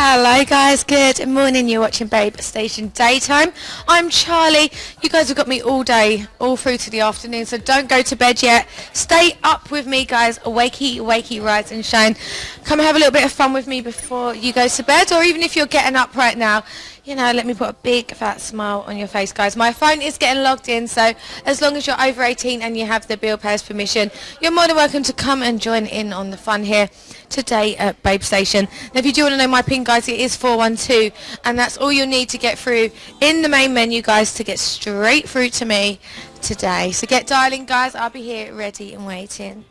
Hello guys, good morning. You're watching Babe Station Daytime. I'm Charlie. You guys have got me all day, all through to the afternoon, so don't go to bed yet. Stay up with me guys, wakey, wakey, rise and shine. Come have a little bit of fun with me before you go to bed, or even if you're getting up right now, you know, let me put a big fat smile on your face, guys. My phone is getting logged in, so as long as you're over 18 and you have the Bill Payers permission, you're more than welcome to come and join in on the fun here today at Babe Station. Now, if you do want to know my pin, guys, it is 412, and that's all you'll need to get through in the main menu, guys, to get straight through to me today. So get dialing, guys. I'll be here ready and waiting.